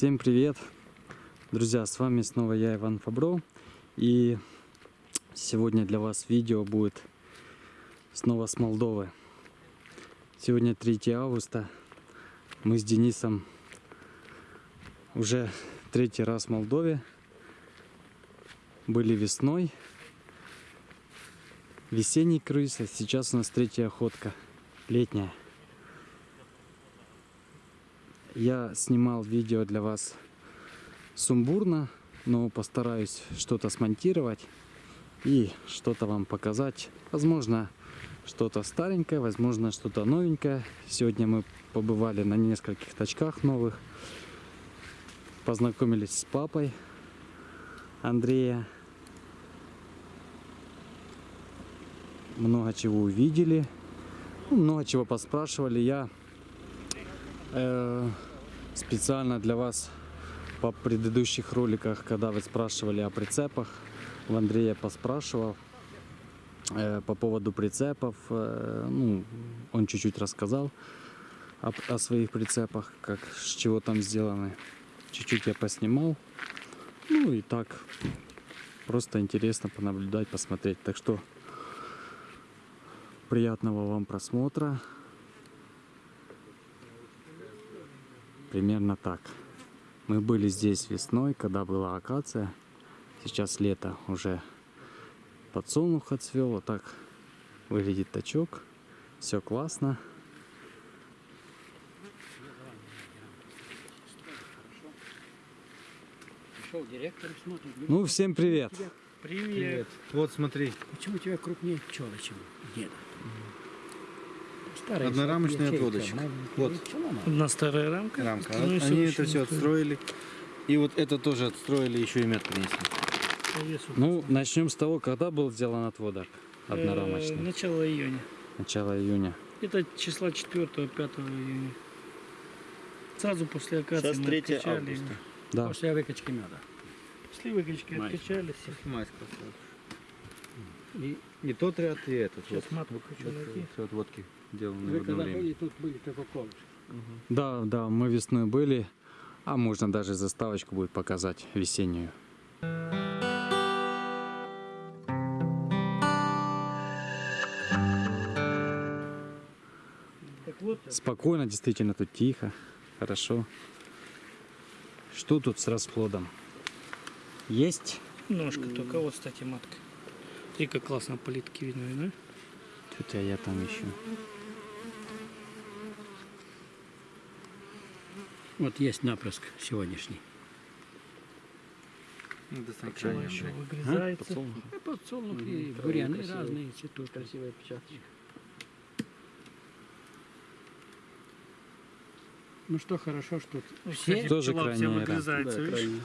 Всем привет! Друзья, с вами снова я, Иван Фабро. И сегодня для вас видео будет снова с Молдовы. Сегодня 3 августа. Мы с Денисом уже третий раз в Молдове. Были весной. Весенний круиз, а сейчас у нас третья охотка. Летняя. Я снимал видео для вас сумбурно, но постараюсь что-то смонтировать и что-то вам показать. Возможно, что-то старенькое, возможно, что-то новенькое. Сегодня мы побывали на нескольких точках новых. Познакомились с папой Андрея. Много чего увидели. Ну, много чего поспрашивали. Я э, специально для вас по предыдущих роликах, когда вы спрашивали о прицепах, у Андрея поспрашивал э, по поводу прицепов. Э, ну, он чуть-чуть рассказал об, о своих прицепах, как с чего там сделаны. Чуть-чуть я поснимал. Ну и так просто интересно понаблюдать, посмотреть. Так что приятного вам просмотра. Примерно так. Мы были здесь весной, когда была акация. Сейчас лето, уже подсолнух отцвел. Вот так выглядит тачок. Все классно. Ну, всем привет. Привет. Вот смотри, Почему у тебя крупнее пчелы, чем у деда? Старая ячейка, отводочек. маленькая Вот. Одна старая рамка. рамка. Ну, Они это все вот, отстроили. И вот это тоже отстроили, еще и мед принесли. весу. Ну, начнем с того, когда был сделан отводок Э, однорамочный. Начало июня. Начало июня. Это числа 4-5 июня. Сразу после акации Сейчас мы 3 откачали. августа. Да. После выкачки меда. После выкачки Май. откачали. все. И, и тот ряд, и этот. Сейчас вот. матку хочу найти. Все отводки сделаны Вы в когда время. были, тут были только колышки. Да, да, мы весной были. А можно даже заставочку будет показать весеннюю. Вот, Спокойно, действительно, тут тихо, хорошо. Что тут с расплодом? Есть? ножка только. Вот, кстати, матка. И как классно политки видно, да? Что-то я там ищу. Вот есть напрыск сегодняшний. До Почему крайнего, еще выгрызается? И подсолнух, и буряны разные цветут. Красивая печаточка. Ну что, хорошо, что тут все... Тоже крайняя, да.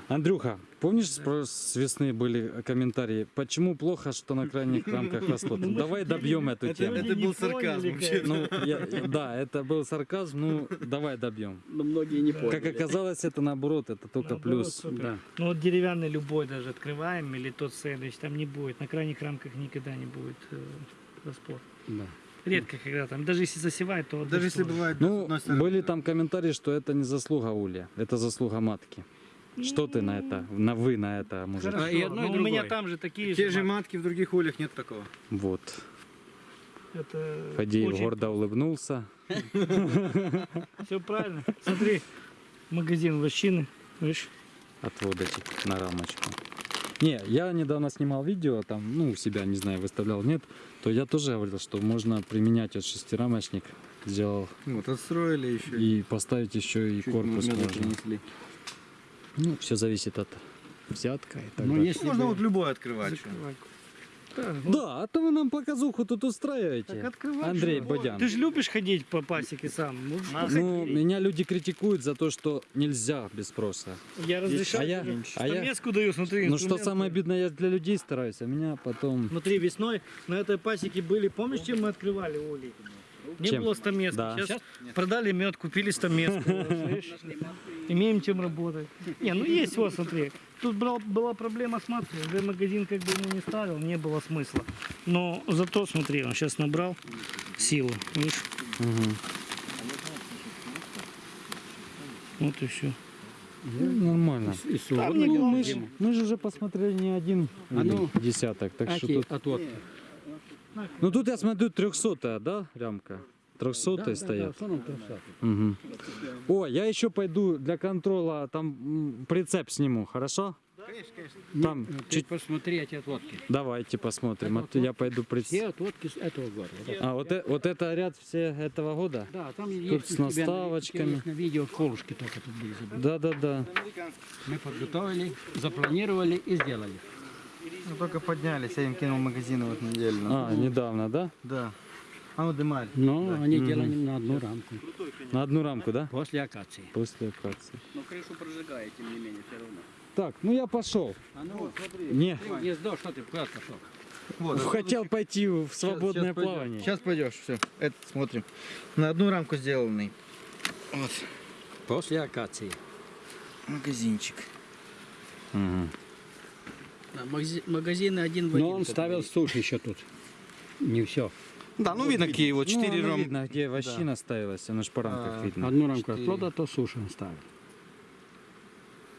Андрюха, помнишь, с- с весны были комментарии, почему плохо, что на крайних рамках расплод? Давай добьем эту Это, тему. это был сарказм вообще. Ну, я- да, это был сарказм, ну, давай добьем. Но многие не поняли. Как оказалось, это наоборот, это только Наоборот, плюс. супер. Да. Ну вот деревянный любой даже открываем, или тот сэндвич, там не будет. На крайних рамках никогда не будет э, расплод. Да. Редко когда там, даже если засевает, то Даже если бывает... Ну, были там комментарии, что это не заслуга Улья, это заслуга матки. Что ты на это, на вы на это, мужик? Хорошо, А, и одно, и но у меня там же такие Те же. матки в других ульях нет такого. Вот. Это Фадеев очень- гордо улыбнулся. Все правильно. Смотри, магазин вощины, видишь? отводочек на рамочку. Не, я недавно снимал видео, там, ну, у себя, не знаю, выставлял, нет, то я тоже говорил, что можно применять вот шестирамочник, сделал, Вот, отстроили еще. и поставить еще и Чуть корпус можно. принесли. Ну, все зависит от взятка и так Но далее. если Можно бы- вот любой открывать. Да, ну, Да, а то вы нам показуху тут устраиваете, Так открывай, Андрей что? Бодян. Ты же любишь ходить по пасеке сам. Ну, Ну, меня люди критикуют за то, что нельзя без спроса. я разрешаю. А я- а я- даю, смотри. Ну, что самое обидное, я для людей стараюсь, а меня потом... Смотри, весной на этой пасеке были, помнишь, чем мы открывали улей? Не Чем? было стамески. Да. Сейчас продали мед, купили стамеску. Имеем чем работать. Не, ну есть вот, смотри. Тут была проблема с маткой. Уже магазин как бы ему не ставил, не было смысла. Но зато, смотри, он сейчас набрал силу. Видишь? Мгм. Вот и все. Ну, нормально. И, и Ну, мы, ж, же уже посмотрели не один А ну, десяток, так что Эти тут... отводки. Ну тут я смотрю 300 да, рямка? 300 Да, да, да, стоят. основном 300. Мгм. О, я еще пойду для контроля там прицеп сниму, хорошо? Там Нет, ты чуть- посмотри эти отводки. Давайте посмотрим. А то я пойду Все прицеп. отводки с этого года. Это. А вот, э- вот это ряд все этого года? Да, там Тут есть с наставочками. есть на видео колышки только тут были. Да, да, да. Мы подготовили, запланировали и сделали. Ну, только поднялись, я им кинул магазины вот неделю. назад. А, недавно, да? Да. А ну дымали. Но они делали на одну рамку. На одну рамку, да? После акации. После акации. Но крышу прожигает, тем не менее, все равно. Так, ну я пошел. А ну, смотри. Не, Гнездо, что ты куда пошел? Вот, хотел пойти в свободное плавание. Сейчас пойдешь, все. Это смотрим. На одну рамку сделанный. Вот. После акации. Магазинчик. Магазины один в один. Но он ставил суши еще тут. Не все. Да, ну видно, какие вот Ну, четыре оно рам- видно, где вощина ставилась, оно ж по рамках А, видно. Одну рамку Четыре. отплода, то суши он ставил.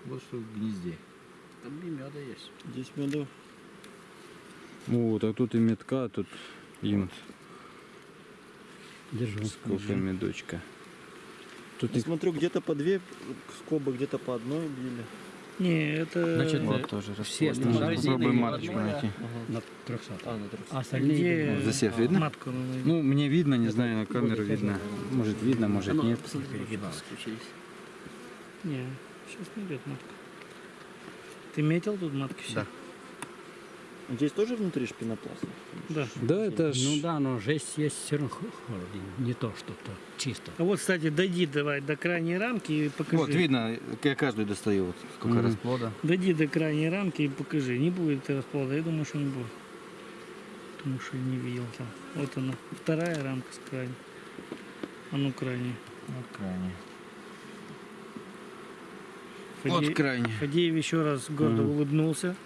Вот что в гнезде. Там и меда есть. Здесь меду. О, так тут и метка, тут им Держу. сколько медочка. Тут и Смотрю, где-то по две скобы, где-то по одной били. Не, это Значит, Вот тоже все Попробуем маточку найти. на 300. А, на 300. А остальные Засев видно? матку Ну, мне видно, не знаю, на камеру видно. Может видно, может Оно, нет. Не, сейчас не идет матка. Ты метил тут матки все? Да. Здесь тоже внутри шпинопласт? Да. Да, это ж... Ну да, но жесть есть все равно. Не то, что то чисто. А вот, кстати, дойди давай до крайней рамки и покажи. Вот, видно, я каждую достаю, вот сколько Мгм. расплода. Дойди до крайней рамки и покажи. Не будет расплода, я думаю, что не будет. Потому что не видел там. Вот она, вторая рамка с крайней. А ну крайняя. Вот крайне. Фадеев, Вот крайне. Фадеев еще раз гордо Мгм. улыбнулся.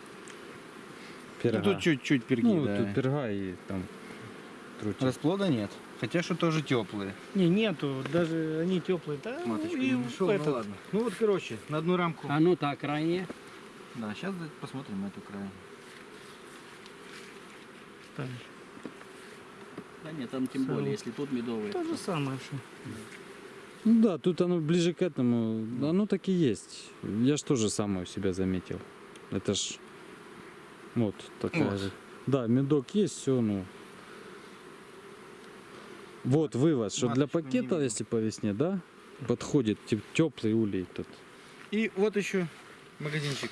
Пирога. Ну, тут чуть-чуть перги, Ну, да. тут перга и там трутик. Расплода нет. Хотя что тоже теплые. Не, нету, даже они теплые. Да, Маточку и не нашел, ну ладно. Ну вот, короче, на одну рамку. А ну так, крайне. Да, сейчас посмотрим эту крайнюю. там, Да нет, там тем более, если тут медовые. то же самое. Что. Ну да, тут оно ближе к этому. Оно так и есть. Я ж тоже самое у себя заметил. Это ж вот такая Вот. же. Да, медок есть, все, ну. Вот вывод, что для пакета, если по весне, да, подходит теплый улей тут. И вот еще магазинчик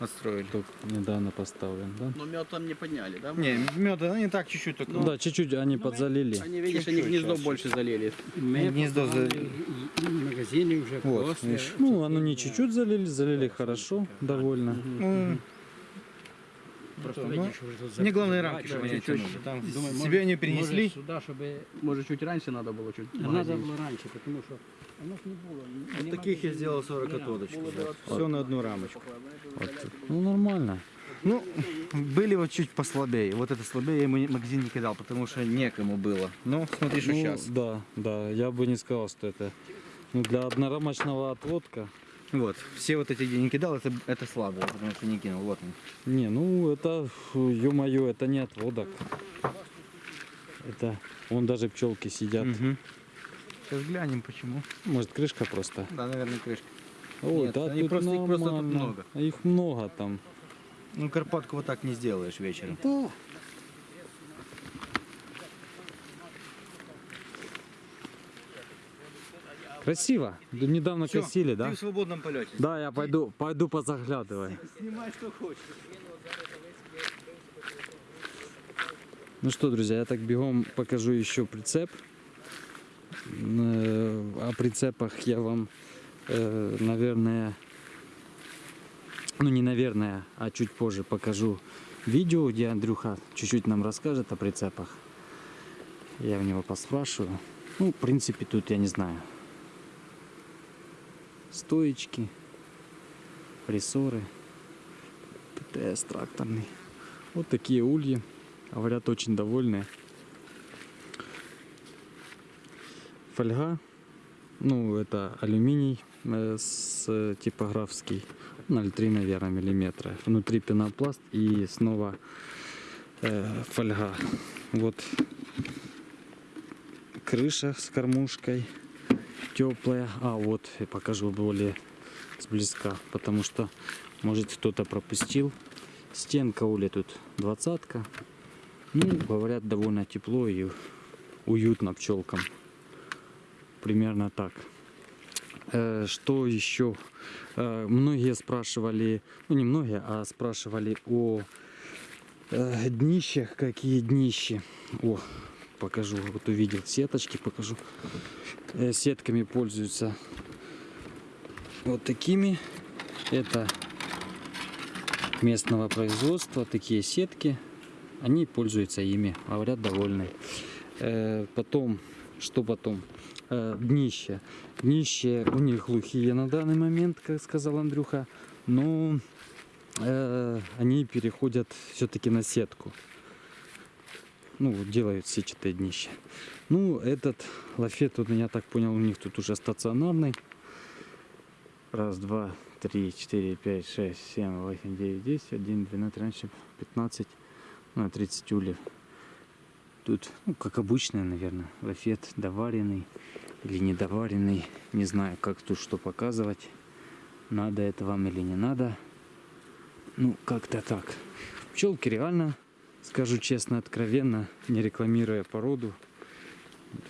отстроили. Только недавно поставлен, да? Но мед там не подняли, да? Не, меда, они так чуть-чуть только. да, чуть-чуть они подзалили. Они, видишь, они Чуть-чуть гнездо сейчас. больше залили. Мы Гнездо за- попали и- и магазины уже Вот, после. Ну, оно не чуть-чуть залили, залили хорошо, довольно. Ну, Просто Ну, видишь, уже тут мне главное рамки, чтобы они чуть-чуть. тянули. Там Думаю, себе может- они перенесли. может сюда, чтобы Может, чуть раньше надо было, чуть надо магазин. было раньше, потому что оно не было. Вот таких я сделал 40 отводочек. Все на одну рамочку. Ну, нормально. Ну, были вот чуть послабее. Вот это слабее я ему не- магазин не кидал, потому что некому было. Ну, смотри, что Ну, сейчас. Да, да, я бы не сказал, что это ну, для однорамочного отводка. Вот, все вот эти, где не кидал, это, это слабые, потому что не кинул. Вот они. Не, ну это, ё-моё, это не отводок. Это, вон даже пчелки сидят. Сейчас глянем, почему. Может крышка просто. Да, наверное, крышка. Ой, Нет, да они тут просто- их просто тут нормально. много. Их много там. Ну, Карпатку вот так не сделаешь вечером. Да. Красиво. Да Недавно Всё, косили, да? Ты в свободном полете. Да, я пойду, пойду позаглядывай. Снимай, что хочешь. Ну что, друзья, я так бегом покажу еще прицеп. Э, О прицепах я вам, э, наверное, ну не наверное, а чуть позже покажу видео, где Андрюха чуть-чуть нам расскажет о прицепах. Я у него поспрашиваю. Ну, в принципе, тут я не знаю. Стоечки, прессоры, ПТС тракторный. Вот такие ульи. Говорят, очень довольны. Фольга Ну, это алюминий э, с э, типографский, 0,3, наверное, миллиметра. Внутри пенопласт и снова э, фольга. Вот крыша с кормушкой теплая. А вот я покажу более сблизка, потому что может кто-то пропустил. Стенка ули тут двадцатка. Ну, говорят, довольно тепло и уютно пчелкам. Примерно так. Э, Что еще? Э, Многие спрашивали, ну не многие, а спрашивали о э, днищах, какие днищи. О, покажу, вот увидел сеточки, покажу. Э, Сетками пользуются вот такими. Это местного производства, такие сетки. Они пользуются ими, говорят, довольны. Э, Потом, что потом? Э, Днище. Днище у них глухие на данный момент, как сказал Андрюха. Но э, они переходят все-таки на сетку. Ну, вот делают сетчатое днище. Ну, этот лафет, вот, я так понял, у них тут уже стационарный. Раз, два, три, четыре, пять, шесть, семь, восемь, девять, десять, один, двенадцать, тринадцать, пятнадцать, ну, 30 ульев. Тут, ну, как обычно, наверное, лафет доваренный или недоваренный. Не знаю, как тут что показывать. Надо это вам или не надо. Ну, как-то так. Пчелки реально, скажу честно, откровенно, не рекламируя породу.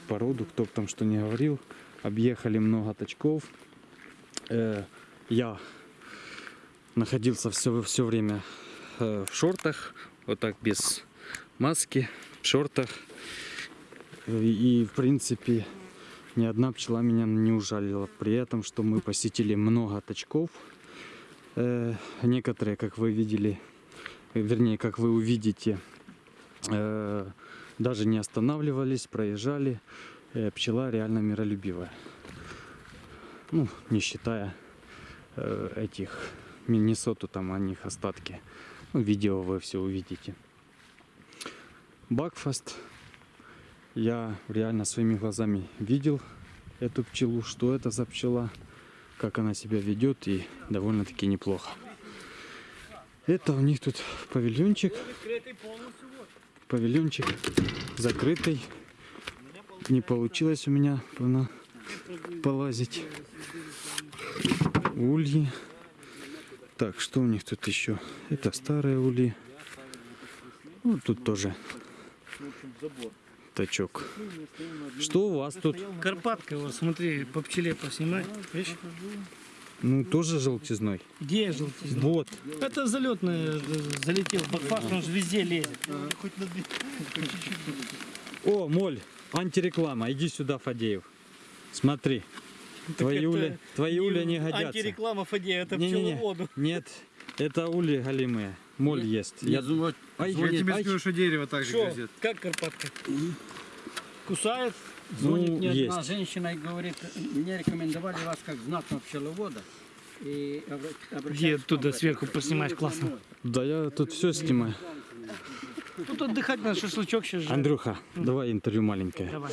Породу, кто бы там что не говорил. Объехали много точков. Э, я находился все, все время э, в шортах, вот так без маски, в шортах. И, в принципе, ни одна пчела меня не ужалила. При этом, что мы посетили много точков. Э, некоторые, как вы видели, вернее, как вы увидите, э, даже не останавливались, проезжали. Э, пчела реально миролюбивая. Ну, не считая э, этих Миннесоту, там о них остатки. Ну, видео вы все увидите. Бакфаст. Я реально своими глазами видел эту пчелу, что это за пчела, как она себя ведет и довольно-таки неплохо. Это у них тут павильончик. Павильончик закрытый. Не получилось у меня полазить. Ульи. Так, что у них тут еще? Это старые ульи. Ну, тут тоже тачок. Что у вас тут? Карпатка, вот смотри, по пчеле поснимай. Видишь? Ну, тоже желтизной. Где желтизна? Вот. Это залетный залетел. Бакфаст, он же везде лезет. О, Моль, антиреклама. Иди сюда, Фадеев. Смотри. Твои ули, твои ули не годятся. Антиреклама Фадея, это Не-не-не. пчеловоду. Нет, это ули голимые. Моль ест. Я... Ай, Я тебе ай, скажу, что дерево так же грызет. Как Карпатка? Кусает? Звонит Ну, мне одна есть. женщина и говорит, мне рекомендовали вас как знатного пчеловода. И Где говорит, сверху поснимаешь классно? Да я тут все снимаю. Тут отдыхать на шашлычок сейчас же. Андрюха, давай интервью маленькое. Давай.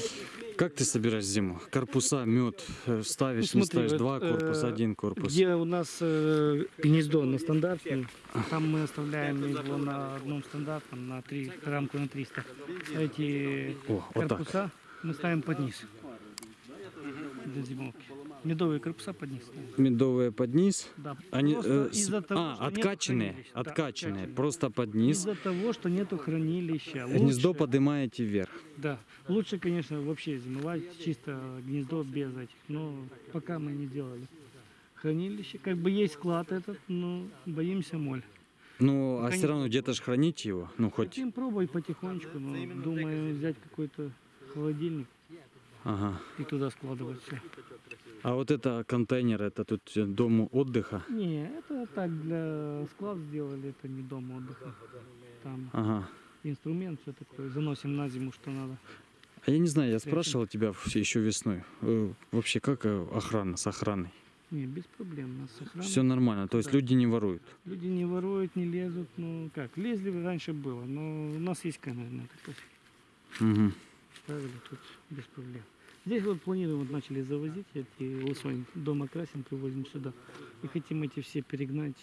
Как ты собираешь зиму? Корпуса, мед ставишь, Ну, не смотри, ставишь? вот, Два корпуса, э, один корпус. Где у нас э, гнездо на стандартном, там мы оставляем его на одном стандартном, на три, рамку на 300. Эти О, вот так. Мы ставим под низ для зимовки. Медовые корпуса под низ. Медовые под низ. Да. Они э, с- того, а, откачанные. Да, откачанные, откачанные. просто под низ. Из-за того, что нету хранилища. Гнездо Лучше- поднимаете вверх. Да. Лучше, конечно, вообще зимовать чисто гнездо без этих. Но пока мы не делали. Хранилище, как бы есть склад этот, но боимся моль. Ну, а все равно где-то ж храните его. Ну, хоть. Хотим пробовать потихонечку, но думаю взять какой-то холодильник Ага. и туда складывать все. А вот это контейнер, это тут дом отдыха. Не, это так для склад сделали, это не дом отдыха. Там Ага. инструмент все такое, заносим на зиму, что надо. А я не знаю, я спрашивал тебя еще весной. э, Вообще, как э, охрана с охраной? Не, без проблем, у нас охрана. Все нормально, то есть люди не воруют. Люди не воруют, не лезут, ну как, лезли раньше было, но у нас есть камеры на это. Угу. Ставили тут без проблем. Здесь вот планируем, вот начали завозить эти лысонь. Дома красим, привозим сюда. И хотим эти все перегнать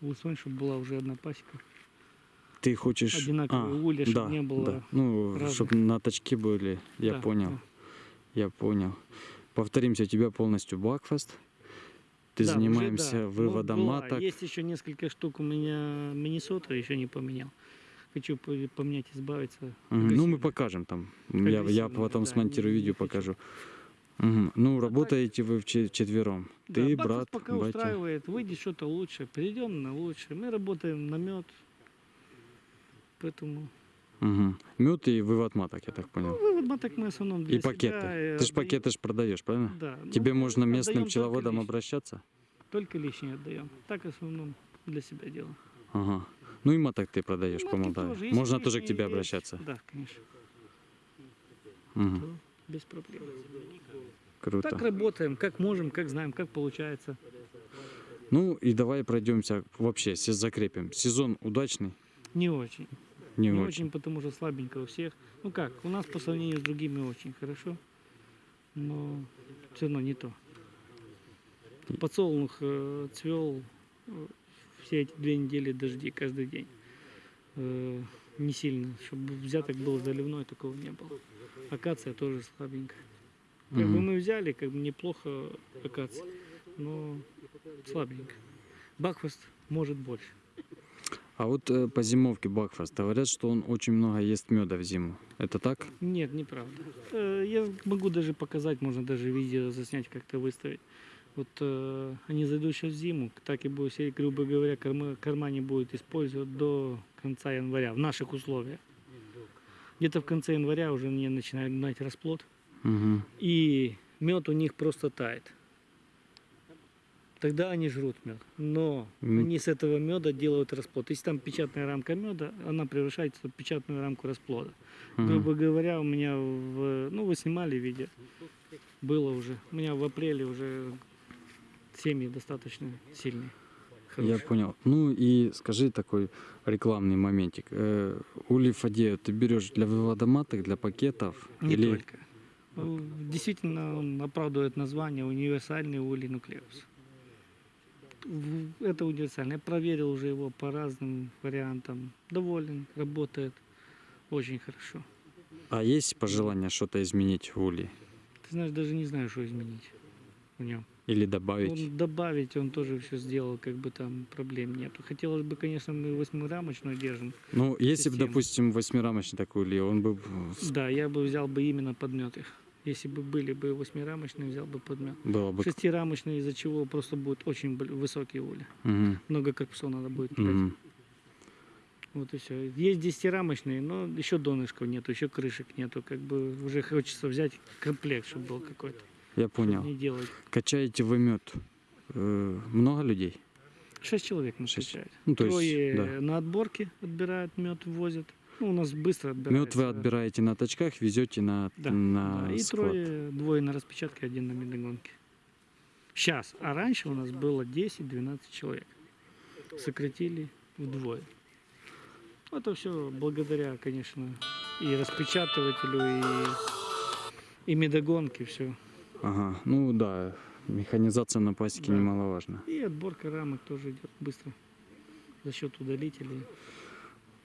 в лысонь, чтобы была уже одна пасека. Ты хочешь... Одинаковые улья, чтоб да, не было да. Ну, разных. чтобы на точке были. Я Да, понял. да. Я понял. Повторимся, у тебя полностью Бакфест. Ты Да, уже занимаемся да. Ну, выводом была. маток. Есть еще несколько штук у меня Миннесота, еще не поменял. Хочу по- поменять, избавиться. Мгм. Ну, мы покажем там. Я, я потом да, смонтирую не- видео, не хочу. покажу. Мгм. Ну, работаете вы четвером. Да, Ты, брат, пока батя. устраивает, выйдет что-то лучше, перейдем на лучше. Мы работаем на мед. Поэтому Угу. Мед и вывод маток, я так понял. ну, вывод маток мы в основном для и пакеты. себя, э, Ты же пакеты ж продаешь, правильно? Да. ну, Тебе мы можно местным пчеловодам лишнее. обращаться? Только лишнее отдаем. Так в основном для себя делаем. Ага. Ну и маток ты продаешь по Матки Молдавии. тоже. Если Можно тоже к тебе обращаться. Да, конечно. То без проблем. Круто. Так работаем, как можем, как знаем, как получается. Ну и давай пройдемся вообще, закрепим. Сезон удачный? Не очень. Не, Не очень. очень, потому что слабенько у всех. Ну как, у нас по сравнению с другими очень хорошо, но все равно не то. Подсолнух э, цвел э, все эти две недели дожди каждый день. Э, не сильно, чтобы взяток был заливной, такого не было. Акация тоже слабенькая. Как бы мы взяли, как бы неплохо акация, но слабенько. Бакфаст может больше. А вот э, по зимовке Бакфаст говорят, что он очень много ест меда в зиму. Это так? Нет, неправда. Э, Я могу даже показать, можно даже видео заснять, как-то выставить. Вот э, они зайдут сейчас в зиму, так и будет сеять, грубо говоря, корма, корма не будет использовать до конца января в наших условиях. Где-то в конце января уже они начинают гнать расплод, Угу. и мед у них просто тает. Тогда они жрут мед. Но М. они с этого меда делают расплод. Если там печатная рамка меда, она превращается в печатную рамку расплода. Грубо говоря, у меня в... Ну, вы снимали видео. Было уже. У меня в апреле уже семьи достаточно сильные. Я хорошие. понял. Ну и скажи такой рекламный моментик. Э, Фадею ты берешь для вывода маток, для пакетов? Не или... только. Ну, Действительно, он оправдывает название универсальный улей нуклеус. Это универсальный. Я проверил уже его по разным вариантам. Доволен, работает очень хорошо. А есть пожелание что-то изменить в Ули? Ты знаешь, даже не знаю, что изменить в нем. Или добавить? Он добавить, он тоже все сделал, как бы там проблем нету. Хотелось бы, конечно, мы восьмирамочную держим. Ну, если бы, допустим, восьмирамочный такой Ули, он бы Да, я бы взял бы именно подмет их. Если бы были бы восьмирамочные, взял бы подмет. было бы... Шестирамочные, из-за чего просто будет очень высокие ули. Мгм, Много корпусов надо будет брать. мгм. Вот и все. Есть десятирамочные, но еще донышков нету, еще крышек нету. Как бы уже хочется взять комплект, чтобы был какой-то. Я понял. Не. Качаете вы мед? Э, много людей? Шесть человек мы Шесть. встречаем. Ну, то Трое есть, да. на отборке отбирают мед, возят. Ну, у нас быстро отбирается. Мед вы отбираете на точках, везете на, Да, на да. И склад. трое, двое на распечатке, один на медогонке. Сейчас. А раньше у нас было 10-12 человек. Сократили вдвое. Это все благодаря, конечно, и распечатывателю, и, и медогонке все. Ага, ну да, механизация на пасеке Да. немаловажна. И отборка рамок тоже идет быстро. За счет удалителей.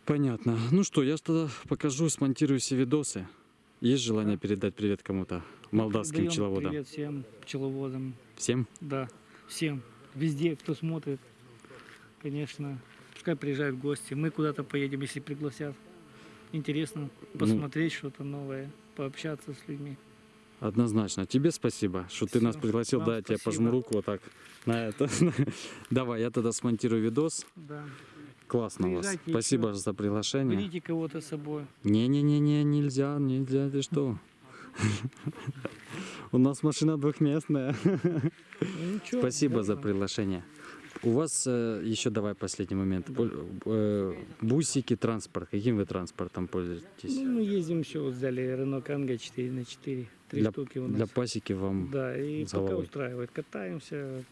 Понятно. Ну что, я тогда покажу, смонтирую все видосы. Есть желание передать привет кому-то? Молдавским Даем пчеловодам. Привет всем пчеловодам. Всем? Да, всем. Везде, кто смотрит. Конечно, пускай приезжают гости. Мы куда-то поедем, если пригласят. Интересно Ну. посмотреть что-то новое, пообщаться с людьми. Однозначно. Тебе спасибо, что ты нас пригласил. Да, я тебе пожму руку вот так на это. Давай, я тогда смонтирую видос. Да. Классно у вас. Спасибо за приглашение. Берите кого-то с собой. Не-не-не-не, нельзя, нельзя, ты что? У нас машина двухместная. Ну, Спасибо за приглашение. У вас э, еще давай последний момент. Э, бусики, транспорт. Каким вы транспортом пользуетесь? Ну, мы ездим еще, вот взяли Renault Kangoo 4 на 4. Три Для, штуки у для нас. пасеки вам. Да, и пока устраивает. Катаемся.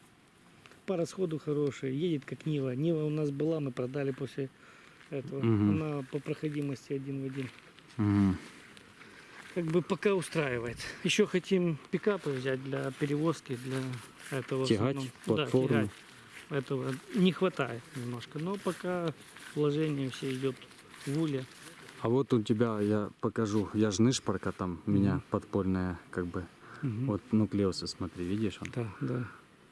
По расходу хорошие. Едет как Нива. Нива у нас была, мы продали после этого. Мгм. Она по проходимости один в один. Мгм. как бы пока устраивает. Еще хотим пикапы взять для перевозки, для этого. Тягать, платформу. Да, тягать. Этого не хватает немножко. Но пока вложение все идет в уле. А вот у тебя, я покажу, я ж нышпорка там, у меня Мгм. подпольная, как бы. Мгм. Вот нуклеусы, смотри, видишь он? Да, да,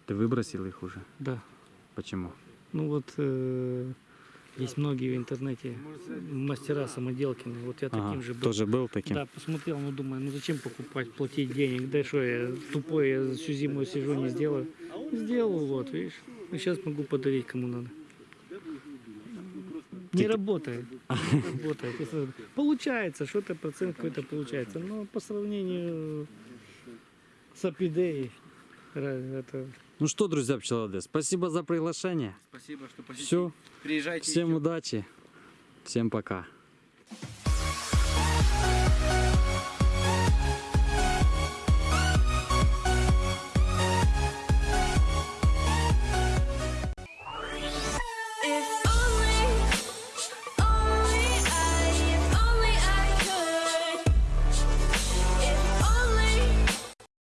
Ты выбросил их уже? да. Почему? Ну вот э, есть многие в интернете мастера самоделкины. Вот я Ага, таким же был. тоже был таким? Да, посмотрел, ну думаю, ну зачем покупать, платить денег, да что я тупой, я всю зиму сижу, не сделаю. Сделал, вот, видишь, и сейчас могу подарить кому надо. Не работает, не работает. Если Получается, что-то процент какой-то получается, но по сравнению с Апидеей, это Ну что, друзья пчеловоды, спасибо за приглашение. Спасибо, что посетили. Все, Приезжайте. всем удачи, всем пока.